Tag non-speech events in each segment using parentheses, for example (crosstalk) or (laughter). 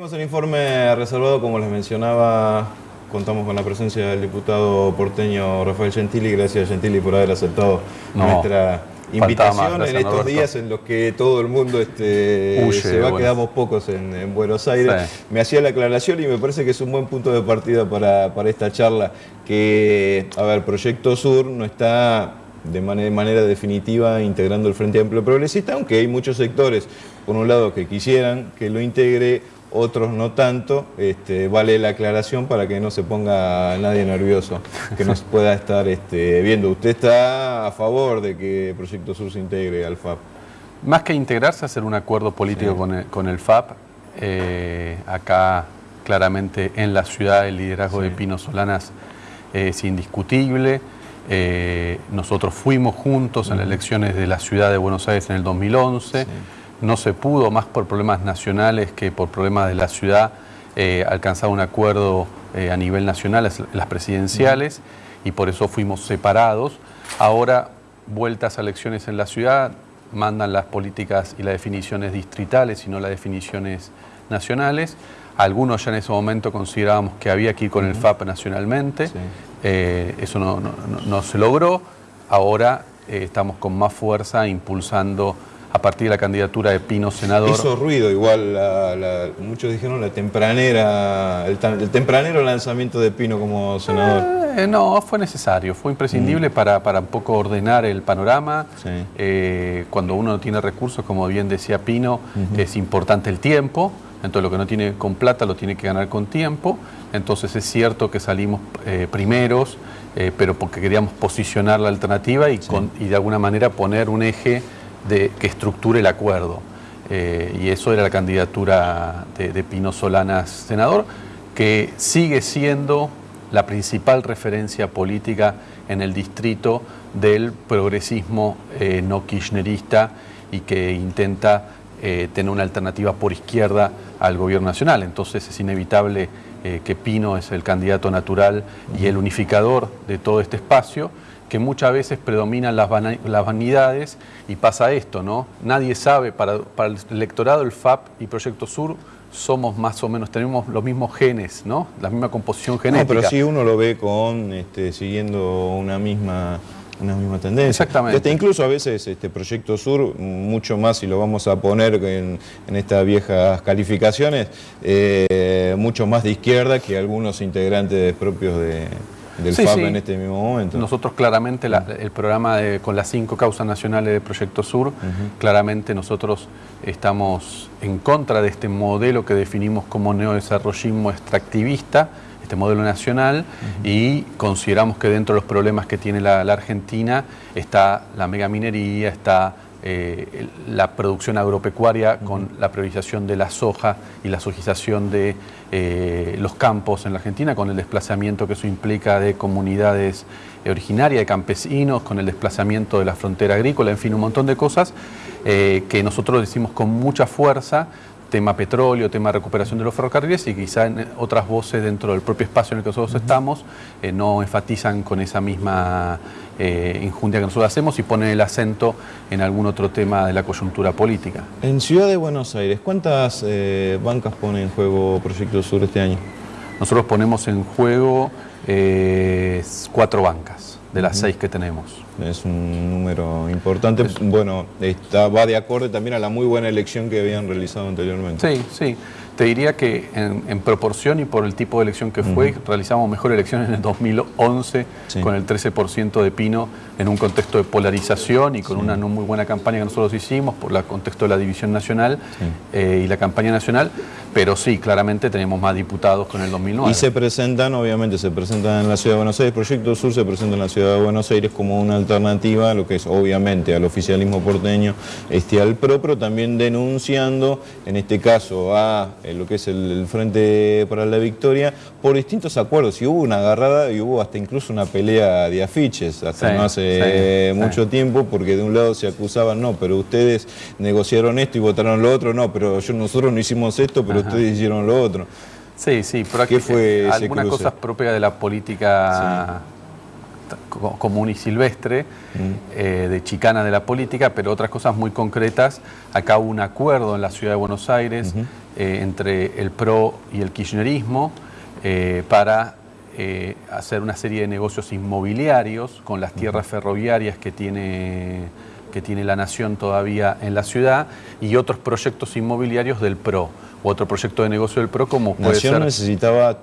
un informe reservado, como les mencionaba, contamos con la presencia del diputado porteño Rafael Gentili. Gracias Gentili por haber aceptado nuestra invitación en estos días en los que todo el mundo este, se va, quedamos pocos en, Buenos Aires. Me hacía la aclaración y me parece que es un buen punto de partida para, para esta charla, que, a ver, Proyecto Sur no está de manera, definitiva integrando el Frente Amplio Progresista, aunque hay muchos sectores, por un lado, que quisieran que lo integre, otros no tanto, este, vale la aclaración para que no se ponga nadie nervioso, que nos (laughs) pueda estar este, viendo. ¿Usted está a favor de que Proyecto Sur se integre al FAP? Más que integrarse, hacer un acuerdo político con, el, FAP. Eh, acá, claramente, en la ciudad, el liderazgo de Pino Solanas es indiscutible. Eh, nosotros fuimos juntos en las elecciones de la ciudad de Buenos Aires en el 2011. No se pudo, más por problemas nacionales que por problemas de la ciudad, eh, alcanzar un acuerdo eh, a nivel nacional, las, presidenciales, y por eso fuimos separados. Ahora, vueltas a elecciones en la ciudad, mandan las políticas y las definiciones distritales y no las definiciones nacionales. Algunos ya en ese momento considerábamos que había que ir con el FAP nacionalmente. Eh, eso no, se logró. Ahora eh, estamos con más fuerza impulsando a partir de la candidatura de Pino senador. Hizo ruido igual, muchos dijeron la tempranera, el, tempranero lanzamiento de Pino como senador. Eh, no, fue necesario, fue imprescindible mm. para, para, un poco ordenar el panorama. cuando uno no tiene recursos, como bien decía Pino, es importante el tiempo. Entonces lo que no tiene con plata lo tiene que ganar con tiempo. Entonces es cierto que salimos eh, primeros, eh, pero porque queríamos posicionar la alternativa y, de alguna manera poner un eje de, que estructure el acuerdo. Eh, y eso era la candidatura de, Pino Solanas senador, que sigue siendo la principal referencia política en el distrito del progresismo no kirchnerista y que intenta tener una alternativa por izquierda al gobierno nacional. Entonces es inevitable eh, que Pino es el candidato natural y el unificador de todo este espacio, que muchas veces predominan las, vanidades y pasa esto, ¿no? Nadie sabe, para, el electorado el FAP y Proyecto Sur somos más o menos, tenemos los mismos genes, ¿no? La misma composición genética. No, pero sí uno lo ve con, este, siguiendo una misma una misma tendencia. Exactamente. Este, incluso a veces este Proyecto Sur, mucho más si lo vamos a poner en, estas viejas calificaciones, eh, mucho más de izquierda que algunos integrantes propios de, del FAP en este mismo momento. Nosotros claramente, el programa con las cinco causas nacionales de Proyecto Sur, claramente nosotros estamos en contra de este modelo que definimos como neodesarrollismo extractivista, este modelo nacional y consideramos que dentro de los problemas que tiene la, Argentina está la megaminería, está eh, la producción agropecuaria con la priorización de la soja y la sojización de eh, los campos en la Argentina, con el desplazamiento que eso implica de comunidades originarias, de campesinos, con el desplazamiento de la frontera agrícola, en fin, un montón de cosas eh, que nosotros decimos con mucha fuerza tema petróleo, tema recuperación de los ferrocarriles y quizá en otras voces dentro del propio espacio en el que nosotros estamos eh, no enfatizan con esa misma eh, injundia que nosotros hacemos y ponen el acento en algún otro tema de la coyuntura política. En Ciudad de Buenos Aires, ¿cuántas eh, bancas pone en juego Proyecto Sur este año? Nosotros ponemos en juego cuatro bancas de las seis que tenemos. Es un número importante. Bueno, está, va de acorde también a la muy buena elección que habían realizado anteriormente. Sí, sí. Te diría que en, proporción y por el tipo de elección que fue, realizamos mejor elección en el 2011 con el 13% de Pino en un contexto de polarización y con una no muy buena campaña que nosotros hicimos por el contexto de la división nacional eh, y la campaña nacional, pero sí, claramente tenemos más diputados con el 2009. Y se presentan, obviamente, se presentan en la Ciudad de Buenos Aires, Proyecto Sur se presenta en la Ciudad de Buenos Aires como una alternativa a lo que es, obviamente, al oficialismo porteño, este, al PRO, pero también denunciando, en este caso, a lo que es el, Frente para la Victoria, por distintos acuerdos. Y hubo una agarrada y hubo hasta incluso una pelea de afiches, hasta no hace mucho tiempo, porque de un lado se acusaban, no, pero ustedes negociaron esto y votaron lo otro, no, pero yo, nosotros no hicimos esto, pero ustedes hicieron lo otro. Sí, sí, pero ¿Qué fue algunas cosas propias de la política común y silvestre, mm. eh, de chicana de la política, pero otras cosas muy concretas. Acá hubo un acuerdo en la ciudad de Buenos Aires eh, entre el PRO y el kirchnerismo para hacer una serie de negocios inmobiliarios con las tierras ferroviarias que tiene, que tiene la Nación todavía en la ciudad y otros proyectos inmobiliarios del PRO. Otro proyecto de negocio del PRO como puede Nación necesitaba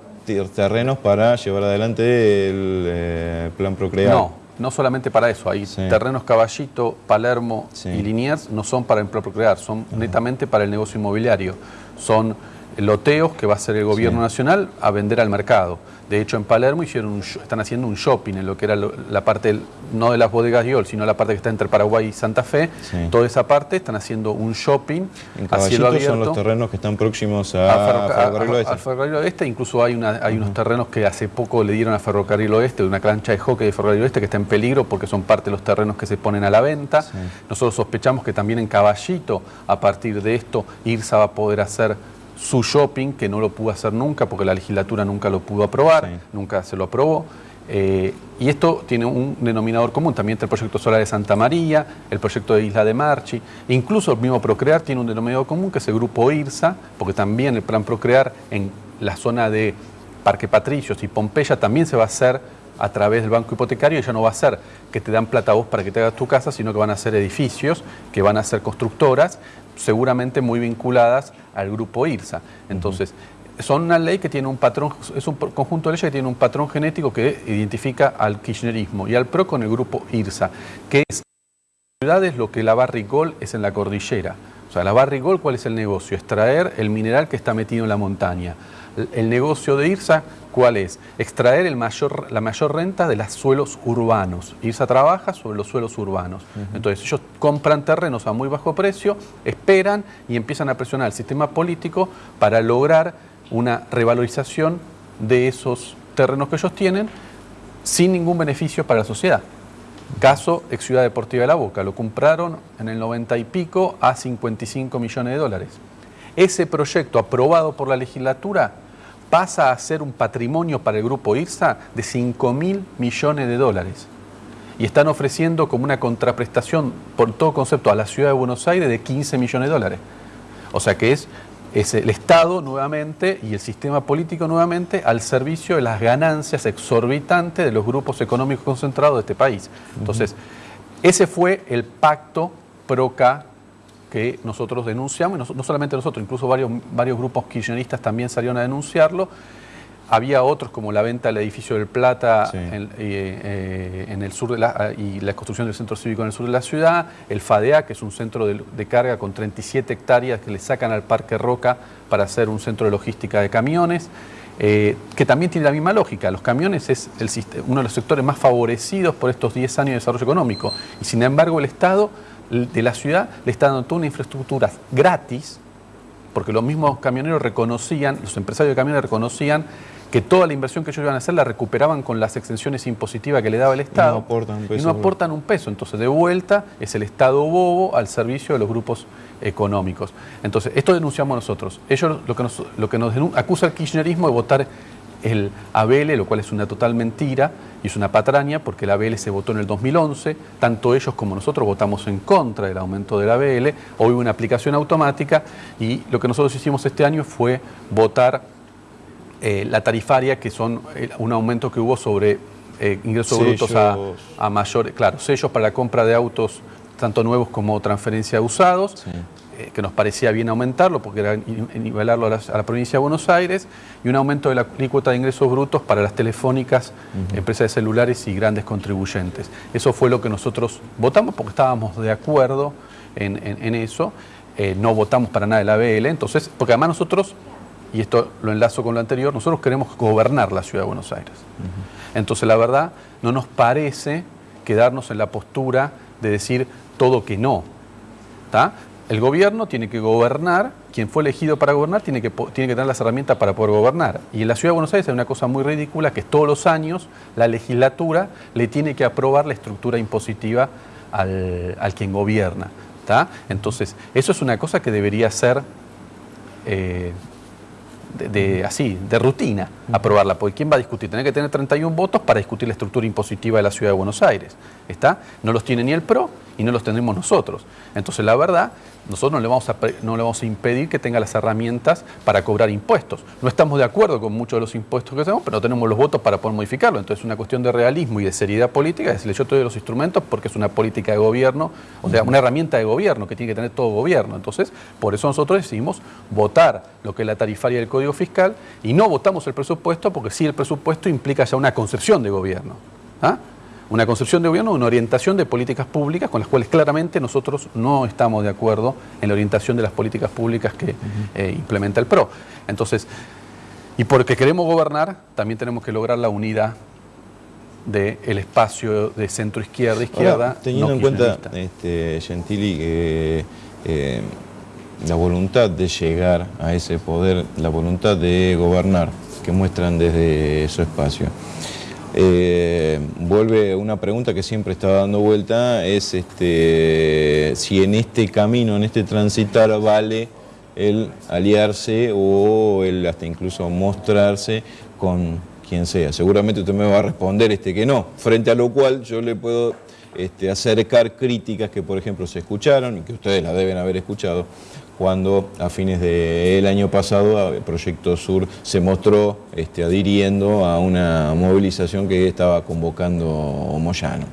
terrenos para llevar adelante el eh, plan Procrear. No, no solamente para eso. Hay terrenos Caballito, Palermo y Liniers no son para el plan Procrear, son netamente para el negocio inmobiliario. Son loteos que va a hacer el gobierno nacional a vender al mercado. De hecho, en Palermo hicieron están haciendo un shopping en lo que era la parte, no de las bodegas Yol, sino la parte que está entre Paraguay y Santa Fe. Toda esa parte están haciendo un shopping en a cielo abierto. son los terrenos que están próximos a, Ferrocarril Oeste. Al Ferrocarril Oeste, incluso hay, una, hay unos terrenos que hace poco le dieron a Ferrocarril Oeste, una cancha de hockey de Ferrocarril Oeste que está en peligro porque son parte de los terrenos que se ponen a la venta. Nosotros sospechamos que también en Caballito, a partir de esto, IRSA va a poder hacer su shopping, que no lo pudo hacer nunca porque la legislatura nunca lo pudo aprobar, nunca se lo aprobó. Eh, y esto tiene un denominador común, también entre el proyecto solar de Santa María, el proyecto de Isla de Marchi, incluso el mismo Procrear tiene un denominador común que es el grupo IRSA, porque también el plan Procrear en la zona de Parque Patricios y Pompeya también se va a hacer a través del banco hipotecario ya no va a ser que te dan plata vos para que te hagas tu casa, sino que van a ser edificios, que van a ser constructoras, seguramente muy vinculadas al grupo IRSA. Entonces, son una ley que tiene un patrón, es un conjunto de leyes que tiene un patrón genético que identifica al kirchnerismo y al PRO con el grupo IRSA, que es ciudades lo que la Barrigol es en la cordillera. O sea, la Barrigol, ¿cuál es el negocio? Extraer el mineral que está metido en la montaña. El negocio de IRSA, ¿cuál es? Extraer el mayor, la mayor renta de los suelos urbanos. IRSA trabaja sobre los suelos urbanos. Entonces ellos compran terrenos a muy bajo precio, esperan y empiezan a presionar el sistema político para lograr una revalorización de esos terrenos que ellos tienen sin ningún beneficio para la sociedad. Caso ex Ciudad Deportiva de la Boca, lo compraron en el 90 y pico a 55 millones de dólares. Ese proyecto aprobado por la legislatura pasa a ser un patrimonio para el grupo IRSA de 5 mil millones de dólares. Y están ofreciendo como una contraprestación por todo concepto a la ciudad de Buenos Aires de 15 millones de dólares. O sea que es, es el Estado nuevamente y el sistema político nuevamente al servicio de las ganancias exorbitantes de los grupos económicos concentrados de este país. Entonces, ese fue el pacto PROCA que nosotros denunciamos, no, solamente nosotros, incluso varios, varios grupos kirchneristas también salieron a denunciarlo. Había otros como la venta del edificio del Plata en, eh, en, el sur de la, y la construcción del centro cívico en el sur de la ciudad, el FADEA, que es un centro de, carga con 37 hectáreas que le sacan al Parque Roca para hacer un centro de logística de camiones. Eh, que también tiene la misma lógica. Los camiones es el, uno de los sectores más favorecidos por estos 10 años de desarrollo económico y sin embargo el Estado de la ciudad le está dando toda una infraestructura gratis, porque los mismos camioneros reconocían, los empresarios de camiones reconocían que toda la inversión que ellos iban a hacer la recuperaban con las exenciones impositivas que le daba el Estado. Y no aportan un peso. Y no aportan un peso. Entonces, de vuelta, es el Estado bobo al servicio de los grupos económicos. Entonces, esto denunciamos nosotros. Ellos lo que nos, lo que nos acusa el kirchnerismo de votar el ABL, lo cual es una total mentira y es una patraña porque el ABL se votó en el 2011, tanto ellos como nosotros votamos en contra del aumento del ABL, hoy hubo una aplicación automática y lo que nosotros hicimos este año fue votar eh, la tarifaria, que son eh, un aumento que hubo sobre eh, ingresos brutos a, a mayores, claro, sellos para la compra de autos tanto nuevos como transferencia usados, eh, que nos parecía bien aumentarlo, porque era nivelarlo a la, provincia de Buenos Aires, y un aumento de la alícuota de ingresos brutos para las telefónicas, empresas de celulares y grandes contribuyentes. Eso fue lo que nosotros votamos porque estábamos de acuerdo en, eso. Eh, no votamos para nada el ABL, entonces, porque además nosotros, y esto lo enlazo con lo anterior, nosotros queremos gobernar la ciudad de Buenos Aires. Entonces, la verdad, no nos parece quedarnos en la postura de decir todo que no. ¿Está? El gobierno tiene que gobernar, quien fue elegido para gobernar tiene que, tiene que tener las herramientas para poder gobernar. Y en la Ciudad de Buenos Aires hay una cosa muy ridícula, que todos los años la legislatura le tiene que aprobar la estructura impositiva al, quien gobierna. Entonces, eso es una cosa que debería ser, eh, de, así, de rutina aprobarla, porque ¿quién va a discutir? Tener que tener 31 votos para discutir la estructura impositiva de la Ciudad de Buenos Aires. ¿Está? No los tiene ni el PRO y no los tendremos nosotros. Entonces, la verdad, nosotros no le, vamos a, impedir que tenga las herramientas para cobrar impuestos. No estamos de acuerdo con muchos de los impuestos que tenemos, pero no tenemos los votos para poder modificarlo. Entonces, es una cuestión de realismo y de seriedad política, decirle yo te doy los instrumentos porque es una política de gobierno, o sea, una herramienta de gobierno que tiene que tener todo gobierno. Entonces, por eso nosotros decidimos votar lo que es la tarifaria del Código Fiscal y no votamos el presupuesto porque sí el presupuesto implica ya una concepción de gobierno. ¿ah? Una concepción de gobierno, una orientación de políticas públicas con las cuales claramente nosotros no estamos de acuerdo en la orientación de las políticas públicas que eh, implementa el PRO. Entonces, y porque queremos gobernar, también tenemos que lograr la unidad del espacio de centro-izquierda, izquierda. teniendo en cuenta, este, Gentili, que eh, la voluntad de llegar a ese poder, la voluntad de gobernar que muestran desde su espacio. Eh, vuelve una pregunta que siempre estaba dando vuelta, es este, si en este camino, en este transitar, vale el aliarse o el hasta incluso mostrarse con quien sea. Seguramente usted me va a responder este que no, frente a lo cual yo le puedo este, acercar críticas que por ejemplo se escucharon y que ustedes las deben haber escuchado cuando a fines del año pasado Proyecto Sur se mostró este, adhiriendo a una movilización que estaba convocando Moyano.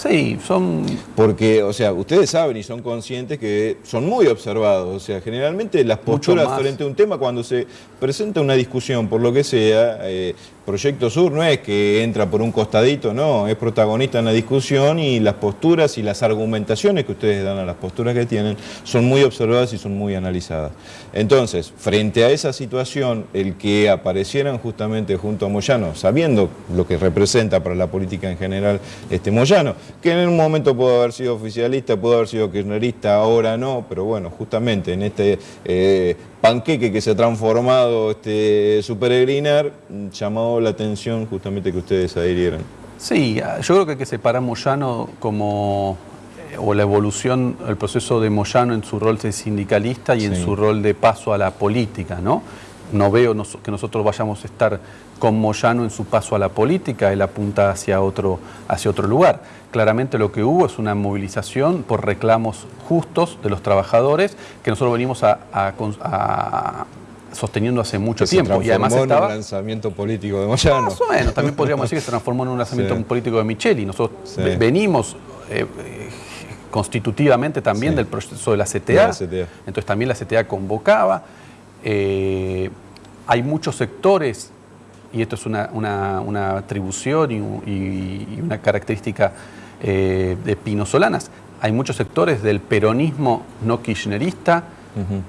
Sí, son... Porque, o sea, ustedes saben y son conscientes que son muy observados. O sea, generalmente las posturas frente a un tema, cuando se presenta una discusión, por lo que sea, eh, Proyecto Sur no es que entra por un costadito, no, es protagonista en la discusión y las posturas y las argumentaciones que ustedes dan a las posturas que tienen son muy observadas y son muy analizadas. Entonces, frente a esa situación, el que aparecieran justamente junto a Moyano, sabiendo lo que representa para la política en general este Moyano, que en un momento pudo haber sido oficialista, pudo haber sido kirchnerista, ahora no, pero bueno, justamente en este eh, panqueque que se ha transformado este, su peregrinar, llamó la atención justamente que ustedes adhirieran. Sí, yo creo que hay que separar Moyano como eh, o la evolución, el proceso de Moyano en su rol de sindicalista y en su rol de paso a la política, ¿no? No veo que nosotros vayamos a estar con Moyano en su paso a la política, él apunta hacia otro, hacia otro lugar. Claramente lo que hubo es una movilización por reclamos justos de los trabajadores que nosotros venimos a, sosteniendo hace mucho tiempo. y además estaba... en un lanzamiento político de Moyano. Más o menos, también podríamos decir que se transformó en un lanzamiento político de Micheli. Nosotros venimos eh, constitutivamente también del proceso de la, CTA, entonces también la CTA convocaba. Eh, hay muchos sectores y esto es una, atribución y, una característica eh, de Pino Solanas. Hay muchos sectores del peronismo no kirchnerista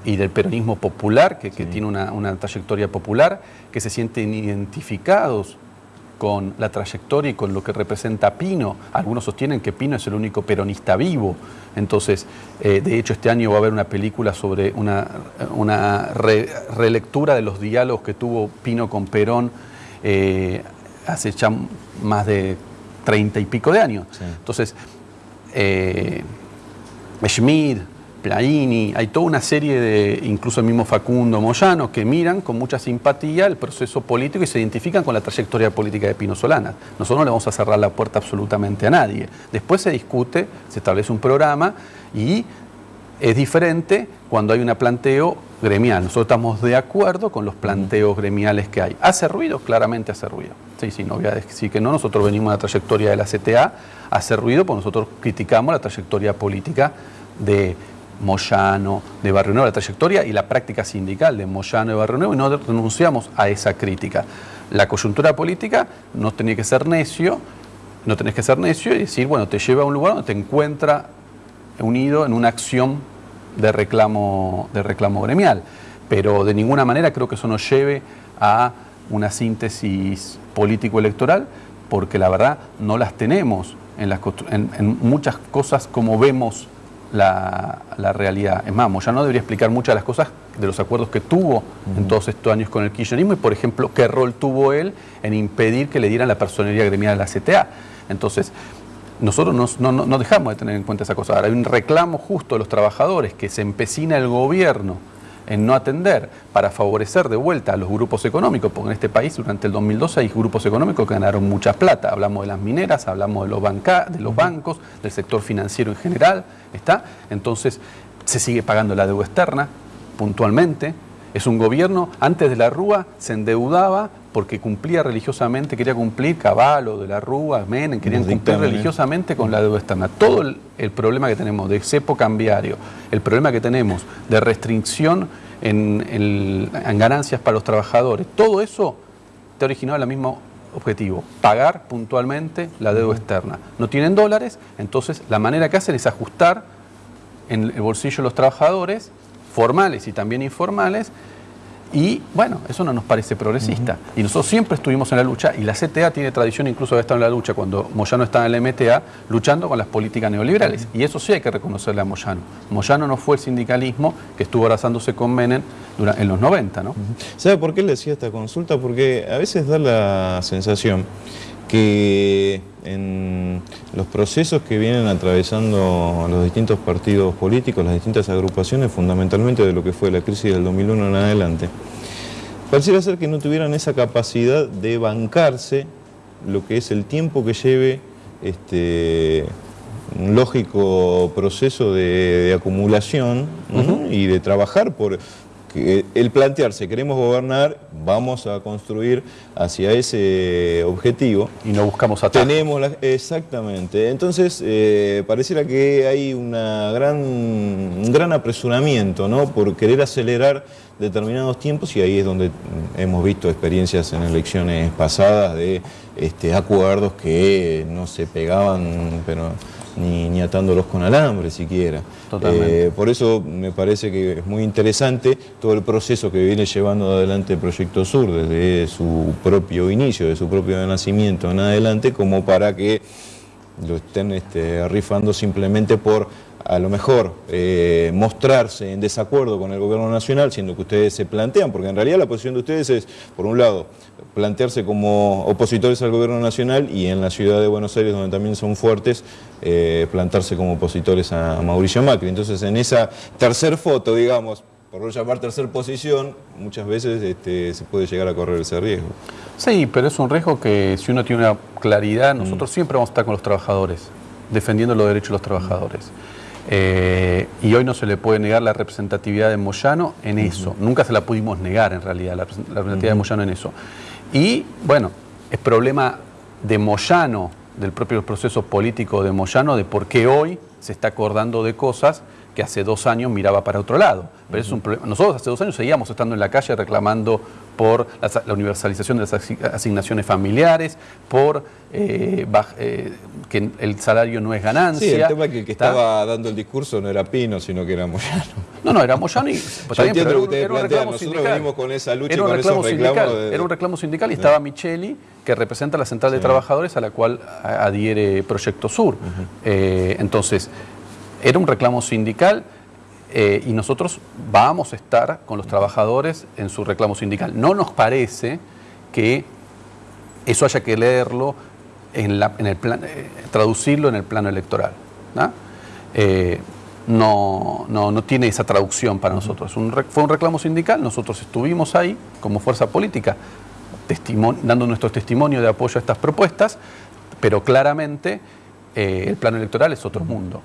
y del peronismo popular, que, tiene una, trayectoria popular, que se sienten identificados con la trayectoria y con lo que representa Pino. Algunos sostienen que Pino es el único peronista vivo. Entonces, eh, de hecho, este año va a haber una película sobre una, relectura de los diálogos que tuvo Pino con Perón eh, hace ya más de treinta y pico de años. Entonces, eh, Schmid, Plaini, hay toda una serie de, incluso el mismo Facundo Moyano, que miran con mucha simpatía el proceso político y se identifican con la trayectoria política de Pino Solana. Nosotros no le vamos a cerrar la puerta absolutamente a nadie. Después se discute, se establece un programa y es diferente cuando hay un planteo gremial. Nosotros estamos de acuerdo con los planteos gremiales que hay. ¿Hace ruido? Claramente hace ruido. Sí, sí, no voy a decir que no. Nosotros venimos de la trayectoria de la CTA, hace ruido porque nosotros criticamos la trayectoria política de Moyano, de Barrio Nuevo, la trayectoria y la práctica sindical de Moyano y Barrio Nuevo y no renunciamos a esa crítica. La coyuntura política no tenía que ser necio, no tenés que ser necio y decir, bueno, te lleva a un lugar donde te encuentra unido en una acción de reclamo, de reclamo gremial. Pero de ninguna manera creo que eso nos lleve a una síntesis político-electoral, porque la verdad no las tenemos en, muchas cosas como vemos la, realidad. Es más, ya no debería explicar muchas de las cosas de los acuerdos que tuvo en todos estos años con el kirchnerismo y, por ejemplo, qué rol tuvo él en impedir que le dieran la personería gremial a la CTA. Entonces, nosotros no, dejamos de tener en cuenta esa cosa. Ahora hay un reclamo justo de los trabajadores que se empecina el gobierno en no atender para favorecer de vuelta a los grupos económicos, porque en este país durante el 2012 hay grupos económicos que ganaron mucha plata. Hablamos de las mineras, hablamos de los, de los bancos, del sector financiero en general, ¿está? Entonces se sigue pagando la deuda externa puntualmente. Es un gobierno, antes de la Rúa, se endeudaba porque cumplía religiosamente, quería cumplir Caballo, de la Rúa, Menem, querían cumplir religiosamente con la deuda externa. Todo el, problema que tenemos de cepo cambiario, el problema que tenemos de restricción en, ganancias para los trabajadores, todo eso te originó el mismo objetivo, pagar puntualmente la deuda externa. No tienen dólares, entonces la manera que hacen es ajustar en el bolsillo de los trabajadores, formales y también informales, y bueno, eso no nos parece progresista. Y nosotros siempre estuvimos en la lucha, y la CTA tiene tradición incluso de estar en la lucha cuando Moyano estaba en la MTA, luchando con las políticas neoliberales. Y eso sí hay que reconocerle a Moyano. Moyano no fue el sindicalismo que estuvo abrazándose con Menem en los 90, ¿no? ¿Sabe por qué le decía esta consulta? Porque a veces da la sensación que en los procesos que vienen atravesando los distintos partidos políticos, las distintas agrupaciones, fundamentalmente de lo que fue la crisis del 2001 en adelante, pareciera ser que no tuvieran esa capacidad de bancarse lo que es el tiempo que lleve este, un lógico proceso de, acumulación y de trabajar por, el plantearse, queremos gobernar, vamos a construir hacia ese objetivo. Y no buscamos atajos. Tenemos exactamente. Entonces, eh, pareciera que hay una gran, un gran apresuramiento ¿no? por querer acelerar determinados tiempos y ahí es donde hemos visto experiencias en elecciones pasadas de este, acuerdos que no se pegaban, pero ni, atándolos con alambre siquiera. Eh, por eso me parece que es muy interesante todo el proceso que viene llevando adelante el Proyecto Sur desde su propio inicio, de su propio nacimiento en adelante, como para que lo estén este, rifando simplemente por a lo mejor eh, mostrarse en desacuerdo con el gobierno nacional, siendo que ustedes se plantean, porque en realidad la posición de ustedes es, por un lado, plantearse como opositores al gobierno nacional y en la ciudad de Buenos Aires, donde también son fuertes, eh, plantarse como opositores a Mauricio Macri. Entonces, en esa tercer foto, digamos, por no llamar tercer posición, muchas veces este, se puede llegar a correr ese riesgo. Sí, pero es un riesgo que si uno tiene una claridad, nosotros mm. siempre vamos a estar con los trabajadores, defendiendo los derechos de los trabajadores. Eh, y hoy no se le puede negar la representatividad de Moyano en eso. Nunca se la pudimos negar en realidad, la, representatividad de Moyano en eso. Y bueno, es problema de Moyano, del propio proceso político de Moyano, de por qué hoy se está acordando de cosas que hace dos años miraba para otro lado. Pero es un Nosotros hace dos años seguíamos estando en la calle reclamando por la, universalización de las asignaciones familiares, por eh, eh, que el salario no es ganancia. Sí, el tema es que el que estaba dando el discurso no era Pino, sino que era Moyano. No, no, era Moyano y... Pues, Yo entiendo lo que ustedes plantean, nosotros venimos con esa lucha era un reclamo sindical, Era un reclamo sindical. Y estaba Micheli, que representa la Central de Trabajadores a la cual adhiere Proyecto Sur. Eh, entonces, era un reclamo sindical eh, y nosotros vamos a estar con los trabajadores en su reclamo sindical. No nos parece que eso haya que leerlo en, el plan, eh, traducirlo en el plano electoral. Eh, ¿no? no, tiene esa traducción para nosotros. fue un reclamo sindical, nosotros estuvimos ahí como fuerza política dando nuestro testimonio de apoyo a estas propuestas, pero claramente el plano electoral es otro mundo.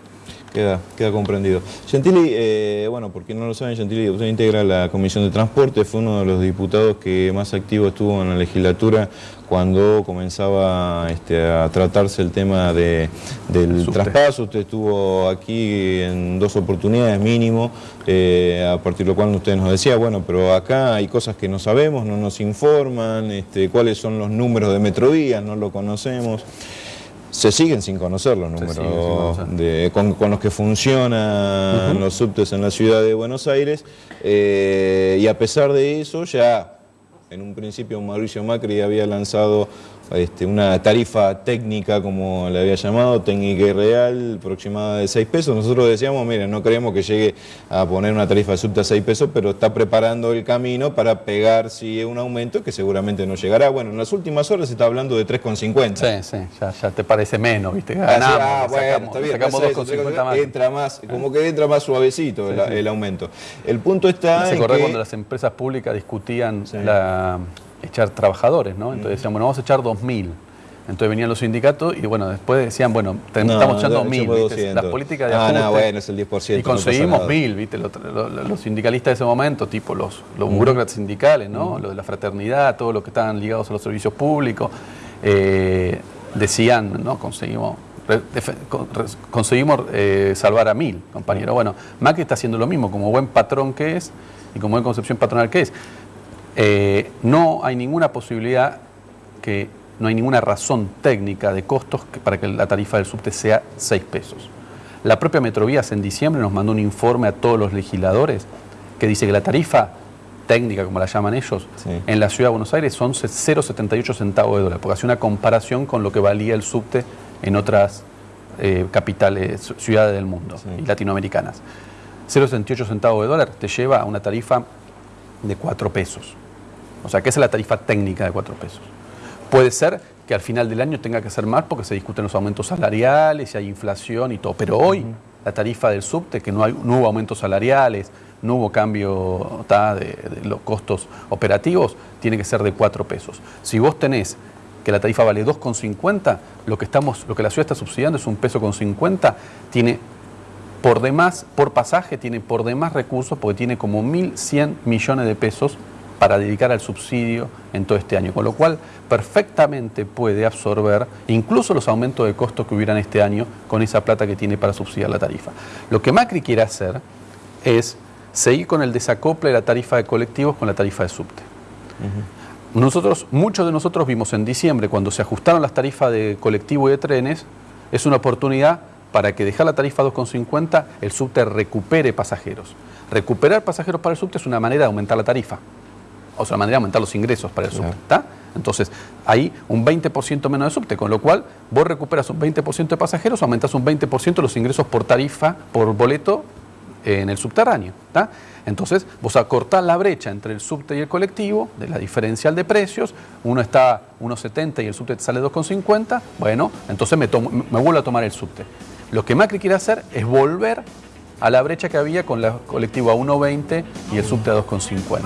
Queda, queda comprendido. Gentili, eh, bueno, porque no lo saben, Gentili usted integra la Comisión de Transporte, fue uno de los diputados que más activo estuvo en la legislatura cuando comenzaba este, a tratarse el tema de, del traspaso. Usted estuvo aquí en dos oportunidades mínimo, eh, a partir de lo cual usted nos decía, bueno, pero acá hay cosas que no sabemos, no nos informan, este, cuáles son los números de Metrodías, no lo conocemos se siguen sin conocer los números con, los que funcionan los subtes en la ciudad de Buenos Aires eh, y a pesar de eso ya en un principio Mauricio Macri había lanzado este, una tarifa técnica, como le había llamado, técnica y real, aproximada de 6 pesos. Nosotros decíamos, miren, no creemos que llegue a poner una tarifa de subte a 6 pesos, pero está preparando el camino para pegar si es un aumento que seguramente no llegará. Bueno, en las últimas horas se está hablando de 3,50. Sí, sí, ya, te parece menos, ¿viste? Ganamos, ah, bueno, sacamos, está bien, más. Entra más, como que entra más suavecito el, aumento. El punto está ¿Se en que... cuando las empresas públicas discutían la echar trabajadores, ¿no? Entonces decían, bueno, vamos a echar 2.000. Entonces venían los sindicatos y bueno, después decían, bueno, estamos echando 1.000, las políticas de ah, no, bueno, es el 10%. Y conseguimos 1.000, ¿viste? Los, sindicalistas de ese momento, tipo los, los burócratas sindicales, ¿no? Los de la fraternidad, todos los que estaban ligados a los servicios públicos, eh, decían, ¿no? Conseguimos conseguimos eh, salvar a mil, compañero. Bueno, Macri está haciendo lo mismo, como buen patrón que es y como buen concepción patronal que es. Eh, no hay ninguna posibilidad que, no hay ninguna razón técnica de costos para que la tarifa del subte sea 6 pesos. La propia Metrovías en diciembre nos mandó un informe a todos los legisladores que dice que la tarifa técnica, como la llaman ellos, en la ciudad de Buenos Aires son 0,78 centavos de dólar, porque hace una comparación con lo que valía el subte en otras eh, capitales, ciudades del mundo y latinoamericanas. 0,78 centavos de dólar te lleva a una tarifa de 4 pesos. O sea, que esa es la tarifa técnica de 4 pesos. Puede ser que al final del año tenga que ser más porque se discuten los aumentos salariales y hay inflación y todo. Pero hoy la tarifa del subte, que no, hay, hubo aumentos salariales, no hubo cambio de, los costos operativos, tiene que ser de 4 pesos. Si vos tenés que la tarifa vale 2,50, lo que estamos, lo que la ciudad está subsidiando es un peso con 50, tiene por demás, por pasaje, tiene por demás recursos porque tiene como 1.100 millones de pesos para dedicar al subsidio en todo este año, con lo cual perfectamente puede absorber incluso los aumentos de costos que hubieran este año con esa plata que tiene para subsidiar la tarifa. Lo que Macri quiere hacer es seguir con el desacople de la tarifa de colectivos con la tarifa de subte. Nosotros, muchos de nosotros vimos en diciembre, cuando se ajustaron las tarifas de colectivo y de trenes, es una oportunidad para que dejar la tarifa 2,50 el subte recupere pasajeros. Recuperar pasajeros para el subte es una manera de aumentar la tarifa o sea, la manera de aumentar los ingresos para el subte. ¿está? Entonces, hay un 20% menos de subte, con lo cual vos recuperas un 20% de pasajeros, aumentas un 20% los ingresos por tarifa, por boleto en el subterráneo. ¿está? Entonces, vos acortás la brecha entre el subte y el colectivo, de la diferencial de precios, uno está a 1,70 y el subte te sale 2,50, bueno, entonces me, tomo, me vuelvo a tomar el subte. Lo que Macri quiere hacer es volver a la brecha que había con la colectiva 1.20 y el subte a 2.50.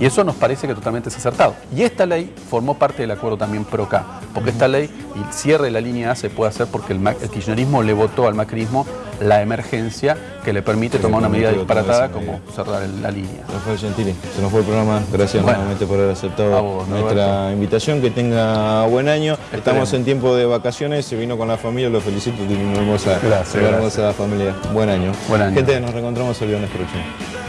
Y eso nos parece que totalmente es acertado. Y esta ley formó parte del acuerdo también PROCA, porque esta ley el cierre de la línea A se puede hacer porque el, el kirchnerismo le votó al macrismo la emergencia que le permite tomar una medida disparatada como cerrar la línea. Rafael Gentili, se nos fue el programa. Gracias nuevamente por haber aceptado nuestra invitación. Que tenga buen año. Estamos en tiempo de vacaciones. Se vino con la familia. Lo felicito. Tiene una hermosa, hermosa familia. Buen año. Buen año. Gente, nos reencontramos el viernes próximo.